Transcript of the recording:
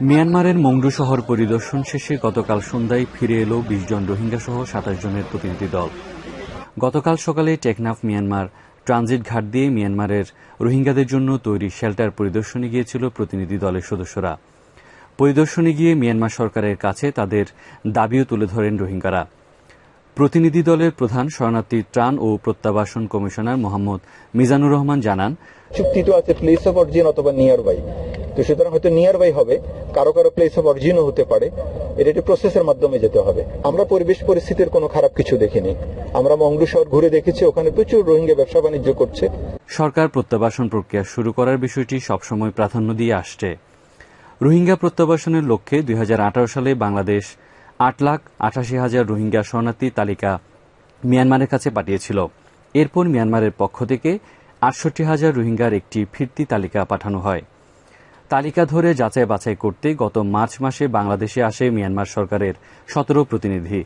মিয়ানমারের মংডু শহর পরিদর্শন শেষে গতকাল সন্ধ্যায় ফিরে এলো বিশ জন রোহিঙ্গা সহ সাতাশ জনের প্রতিনিধি দল। গতকাল সকালে টেকনাফ, মিয়ানমার ট্রানজিট ঘাট দিয়ে মিয়ানমারের রোহিঙ্গাদের জন্য তৈরি শেল্টার পরিদর্শনে গিয়েছিল প্রতিনিধি দলের সদস্যরা। পরিদর্শনে গিয়ে মিয়ানমার সরকারের কাছে তাদের দাবিও তুলে ধরেন রোহিঙ্গারা। প্রতিনিধি দলের প্রধান শরণার্থী ত্রাণ ও প্রত্যাবাসন কমিশনার মোহাম্মদ মিজানুর রহমান জানান চুক্তি তো আছে প্লেস অফ অরিজিন অথবা নিয়ার বাই তো সুতরাং হয়তো নিয়ার বাই হবে, কারও কারও প্লেস অফ অরিজিনও হতে পারে। এটা একটি প্রসেসের মাধ্যমে যেতে হবে। আমরা পরিবেশ পরিস্থিতির কোনো খারাপ কিছু দেখিনি। আমরা মংডু শহর ঘুরে দেখেছি, ওখানে প্রচুর রোহিঙ্গা ব্যবসা বাণিজ্য করছে। সরকার প্রত্যাবাসন প্রক্রিয়া শুরু করার বিষয়টি সবসময় প্রাধান্য দিয়ে আসছে। রোহিঙ্গা প্রত্যাবাসনের লক্ষ্যে দুই হাজার আঠারো সালে বাংলাদেশ আট লাখ আঠাশি হাজার রোহিঙ্গা শরণার্থী তালিকা মিয়ানমারের কাছে পাঠিয়েছিল। এরপর মিয়ানমারের পক্ষ থেকে আটষট্টি হাজার রোহিঙ্গার একটি ফিরতি তালিকা পাঠানো হয়। তালিকা ধরে যাচাই বাছাই করতে গত মার্চ মাসে বাংলাদেশে আসে মিয়ানমার সরকারের সতেরো প্রতিনিধি।